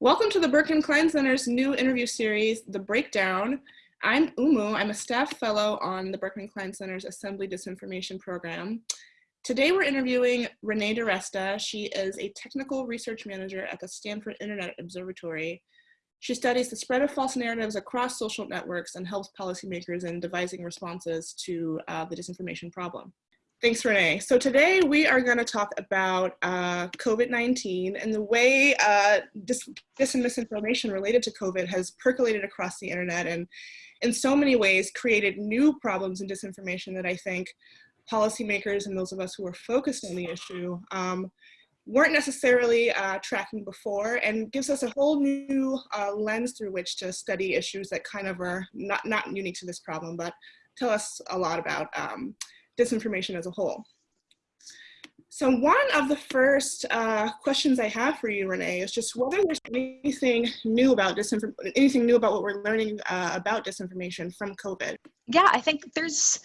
Welcome to the Berkman Klein Center's new interview series, The Breakdown. I'm Oumou, I'm a staff fellow on the Berkman Klein Center's Assembly Disinformation Program. Today we're interviewing Renee DiResta. She is a technical research manager at the Stanford Internet Observatory. She studies the spread of false narratives across social networks and helps policymakers in devising responses to uh, the disinformation problem. Thanks, Renee. So today we are going to talk about uh, COVID-19 and the way uh, and misinformation related to COVID has percolated across the internet and in so many ways created new problems and disinformation that I think policymakers and those of us who are focused on the issue um, weren't necessarily uh, tracking before and gives us a whole new uh, lens through which to study issues that kind of are not, not unique to this problem, but tell us a lot about um, disinformation as a whole. So one of the first uh, questions I have for you, Renee, is just whether there's anything new about disinformation, anything new about what we're learning uh, about disinformation from COVID. Yeah, I think there's,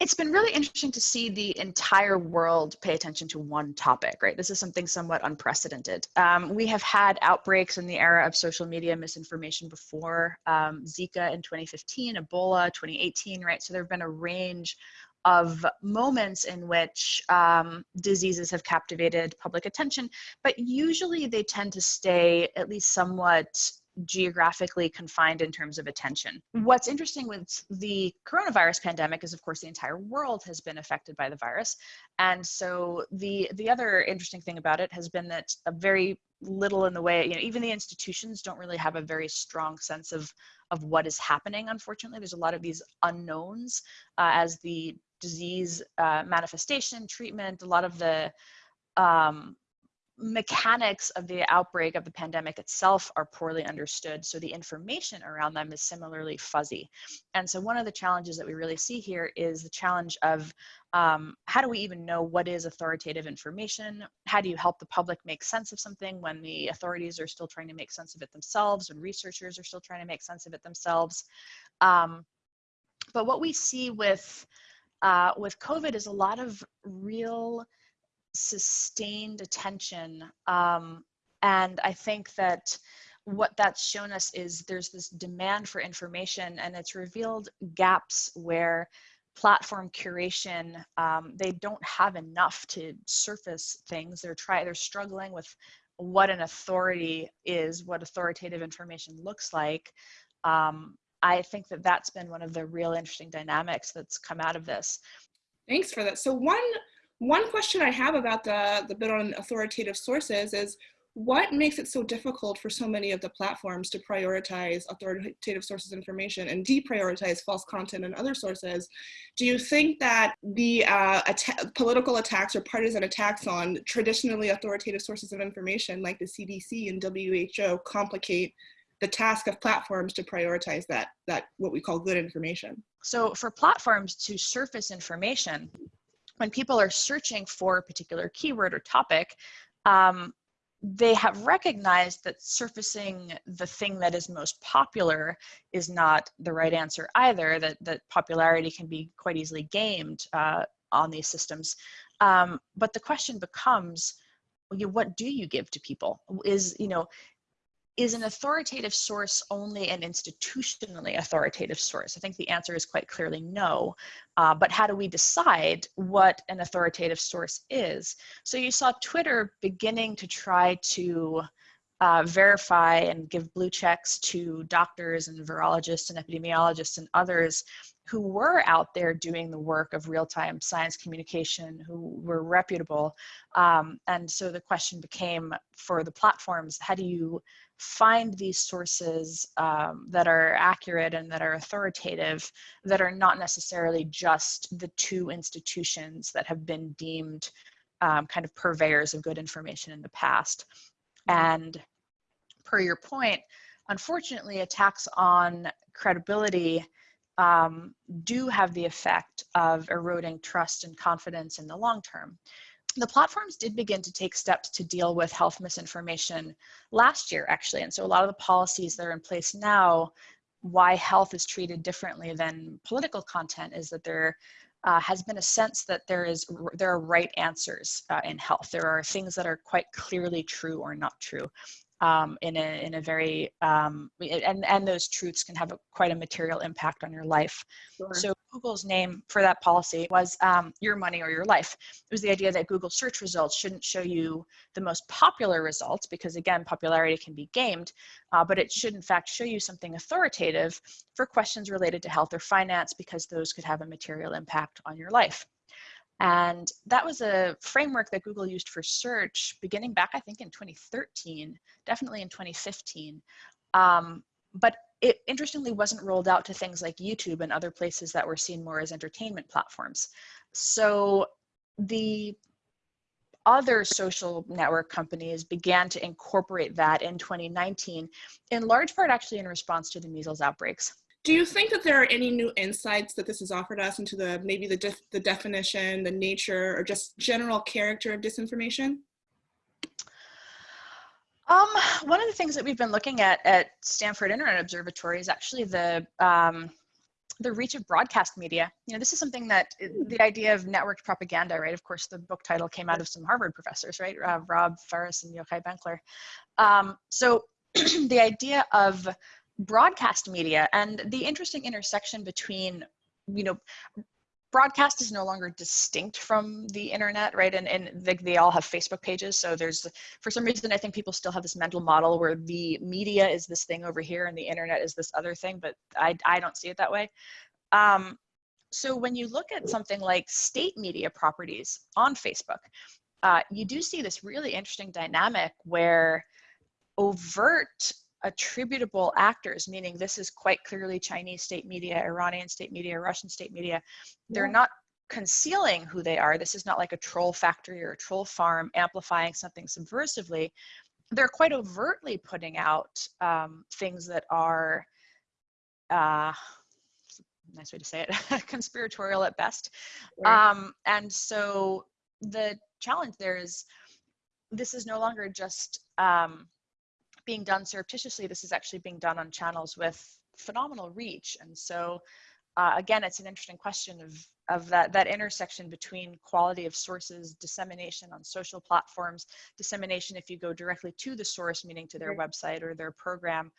it's been really interesting to see the entire world pay attention to one topic, right? This is something somewhat unprecedented. Um, we have had outbreaks in the era of social media misinformation before, um, Zika in 2015, Ebola 2018, right? So there have been a range of moments in which um, diseases have captivated public attention, but usually they tend to stay at least somewhat geographically confined in terms of attention. What's interesting with the coronavirus pandemic is of course the entire world has been affected by the virus. And so the the other interesting thing about it has been that a very little in the way, you know, even the institutions don't really have a very strong sense of of what is happening unfortunately. There's a lot of these unknowns uh, as the disease uh, manifestation, treatment, a lot of the um, mechanics of the outbreak of the pandemic itself are poorly understood. So the information around them is similarly fuzzy. And so one of the challenges that we really see here is the challenge of um, how do we even know what is authoritative information? How do you help the public make sense of something when the authorities are still trying to make sense of it themselves, when researchers are still trying to make sense of it themselves? Um, but what we see with uh, with COVID is a lot of real sustained attention. Um, and I think that what that's shown us is there's this demand for information and it's revealed gaps where platform curation um, they don't have enough to surface things they're try they're struggling with what an authority is what authoritative information looks like um, I think that that's been one of the real interesting dynamics that's come out of this. Thanks for that. So one one question I have about the, the bit on authoritative sources is what makes it so difficult for so many of the platforms to prioritize authoritative sources information and deprioritize false content and other sources? Do you think that the uh, att political attacks or partisan attacks on traditionally authoritative sources of information like the CDC and WHO complicate the task of platforms to prioritize that, that what we call good information. So for platforms to surface information, when people are searching for a particular keyword or topic, um, they have recognized that surfacing the thing that is most popular is not the right answer either, that, that popularity can be quite easily gamed uh, on these systems. Um, but the question becomes, what do you give to people? Is, you know, is an authoritative source only an institutionally authoritative source? I think the answer is quite clearly no. Uh, but how do we decide what an authoritative source is? So you saw Twitter beginning to try to uh, verify and give blue checks to doctors and virologists and epidemiologists and others who were out there doing the work of real-time science communication, who were reputable. Um, and so the question became for the platforms, how do you find these sources um, that are accurate and that are authoritative that are not necessarily just the two institutions that have been deemed um, kind of purveyors of good information in the past. And per your point, unfortunately, attacks on credibility um, do have the effect of eroding trust and confidence in the long term the platforms did begin to take steps to deal with health misinformation last year, actually. And so a lot of the policies that are in place now, why health is treated differently than political content is that there uh, has been a sense that there is there are right answers uh, in health. There are things that are quite clearly true or not true. Um, in a in a very um, and and those truths can have a, quite a material impact on your life. Sure. So Google's name for that policy was um, "Your Money or Your Life." It was the idea that Google search results shouldn't show you the most popular results because again, popularity can be gamed, uh, but it should in fact show you something authoritative for questions related to health or finance because those could have a material impact on your life. And that was a framework that Google used for search beginning back, I think, in 2013, definitely in 2015. Um, but it interestingly wasn't rolled out to things like YouTube and other places that were seen more as entertainment platforms. So the other social network companies began to incorporate that in 2019, in large part actually in response to the measles outbreaks. Do you think that there are any new insights that this has offered us into the maybe the def the definition, the nature, or just general character of disinformation? Um, one of the things that we've been looking at at Stanford Internet Observatory is actually the um, the reach of broadcast media. You know, this is something that the idea of networked propaganda, right? Of course, the book title came out of some Harvard professors, right? Uh, Rob Faris and Yochai Benkler. Um, so the idea of broadcast media and the interesting intersection between you know broadcast is no longer distinct from the internet right? And, and they, they all have facebook pages so there's for some reason i think people still have this mental model where the media is this thing over here and the internet is this other thing but i, I don't see it that way. Um, so when you look at something like state media properties on facebook uh, you do see this really interesting dynamic where overt attributable actors, meaning this is quite clearly Chinese state media, Iranian state media, Russian state media. They're Yeah. not concealing who they are. This is not like a troll factory or a troll farm amplifying something subversively. They're quite overtly putting out um, things that are, uh, nice way to say it, conspiratorial at best. Right. Um, and so the challenge there is this is no longer just um, being done surreptitiously. This is actually being done on channels with phenomenal reach. And so, uh, again, it's an interesting question of, of that, that intersection between quality of sources, dissemination on social platforms, dissemination if you go directly to the source, meaning to their Right. website or their program,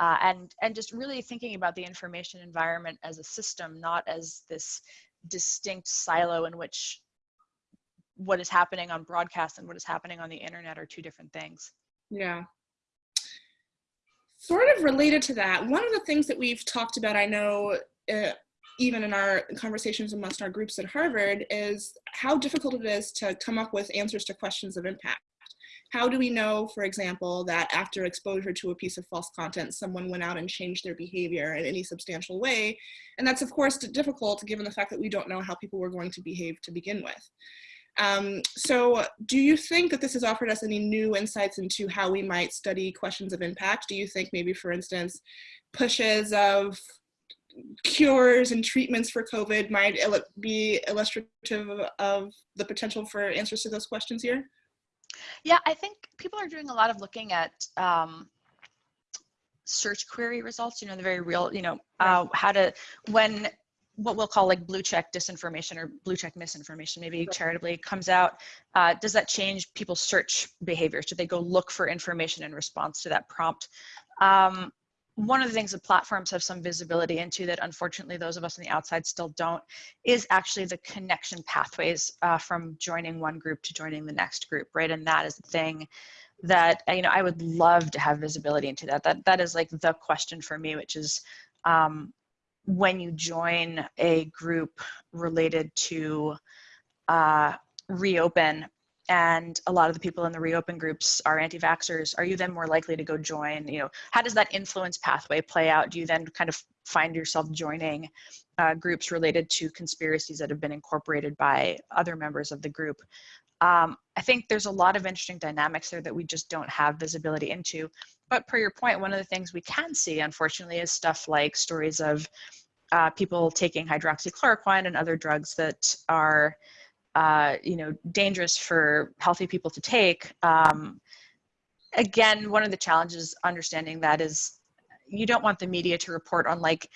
uh, and, and just really thinking about the information environment as a system, not as this distinct silo in which what is happening on broadcast and what is happening on the internet are two different things. Yeah. Sort of related to that, one of the things that we've talked about, I know, uh, even in our conversations amongst our groups at Harvard, is how difficult it is to come up with answers to questions of impact. How do we know, for example, that after exposure to a piece of false content, someone went out and changed their behavior in any substantial way? And that's, of course, difficult given the fact that we don't know how people were going to behave to begin with. Um, so do you think that this has offered us any new insights into how we might study questions of impact? Do you think maybe, for instance, pushes of cures and treatments for COVID might be illustrative of the potential for answers to those questions here? Yeah, I think people are doing a lot of looking at um, search query results, you know, the very real, you know, uh, how to, when what we'll call like blue check disinformation or blue check misinformation maybe charitably comes out uh, does that change people's search behaviors? Do they go look for information in response to that prompt? Um, one of the things that platforms have some visibility into that unfortunately those of us on the outside still don't is actually the connection pathways uh, from joining one group to joining the next group right? And that is the thing that you know i would love to have visibility into that. That that is like the question for me which is um, when you join a group related to uh, reopen and a lot of the people in the reopen groups are anti-vaxxers are you then more likely to go join you know how does that influence pathway play out? Do you then kind of find yourself joining uh, groups related to conspiracies that have been incorporated by other members of the group um, i think there's a lot of interesting dynamics there that we just don't have visibility into but per your point one of the things we can see unfortunately is stuff like stories of uh, people taking hydroxychloroquine and other drugs that are uh, you know, dangerous for healthy people to take. Um, again, one of the challenges understanding that is you don't want the media to report on like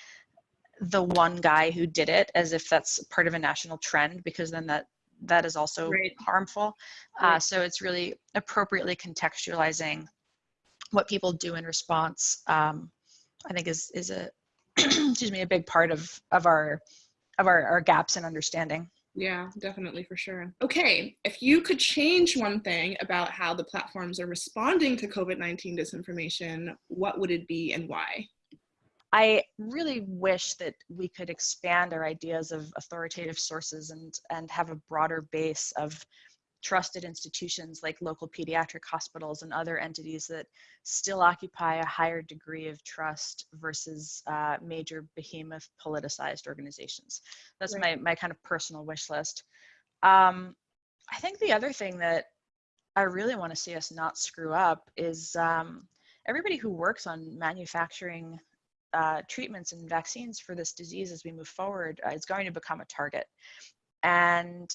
the one guy who did it as if that's part of a national trend because then that that is also Right. harmful. Uh, Right. so it's really appropriately contextualizing what people do in response, um, I think is is a excuse me a big part of of our of our, our gaps in understanding. Yeah, definitely for sure. Okay, if you could change one thing about how the platforms are responding to COVID 19 disinformation, what would it be and why? I really wish that we could expand our ideas of authoritative sources and, and have a broader base of trusted institutions like local pediatric hospitals and other entities that still occupy a higher degree of trust versus uh, major behemoth politicized organizations. That's right. my, my kind of personal wish list. Um, I think the other thing that I really want to see us not screw up is um, everybody who works on manufacturing uh, treatments and vaccines for this disease as we move forward uh, is going to become a target. And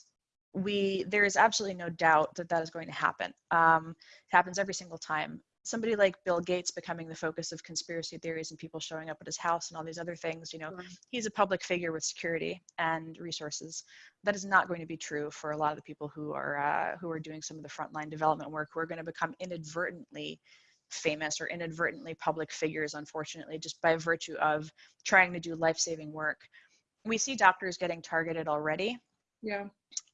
we there is absolutely no doubt that that is going to happen. Um, it happens every single time. Somebody like Bill Gates becoming the focus of conspiracy theories and people showing up at his house and all these other things, you know, he's a public figure with security and resources. That is not going to be true for a lot of the people who are uh, who are doing some of the frontline development work, who are going to become inadvertently famous or inadvertently public figures, unfortunately, just by virtue of trying to do life-saving work. We see doctors getting targeted already. Yeah.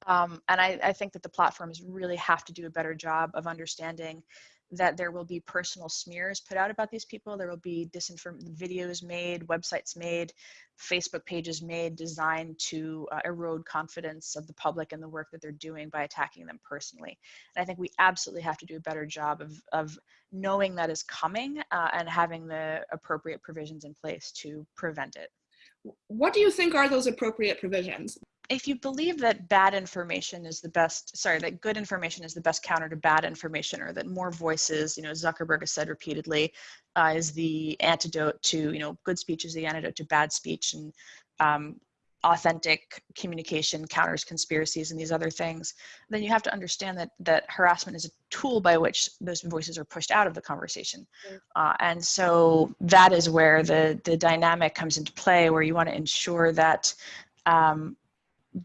Um, and I, I think that the platforms really have to do a better job of understanding that there will be personal smears put out about these people. There will be disinform videos made, websites made, Facebook pages made designed to uh, erode confidence of the public and the work that they're doing by attacking them personally. And I think we absolutely have to do a better job of, of knowing that is coming uh, and having the appropriate provisions in place to prevent it. What do you think are those appropriate provisions? If you believe that bad information is the best, sorry, that good information is the best counter to bad information, or that more voices, you know, Zuckerberg has said repeatedly, uh, is the antidote to, you know, good speech is the antidote to bad speech, and um, authentic communication counters conspiracies and these other things, then you have to understand that that harassment is a tool by which those voices are pushed out of the conversation. Uh, and so that is where the the dynamic comes into play, where you want to ensure that um,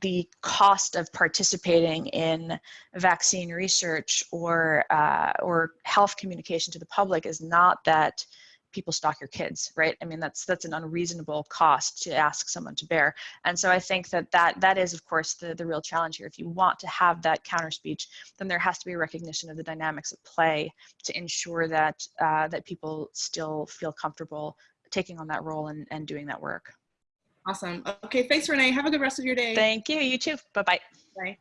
the cost of participating in vaccine research or uh, or health communication to the public is not that people stalk your kids right? I mean that's that's an unreasonable cost to ask someone to bear. And so i think that that that is of course the the real challenge here. If you want to have that counter speech then there has to be a recognition of the dynamics at play to ensure that uh, that people still feel comfortable taking on that role and, and doing that work Awesome. Okay, thanks, Renee. Have a good rest of your day. Thank you. You too. Bye-bye. Bye.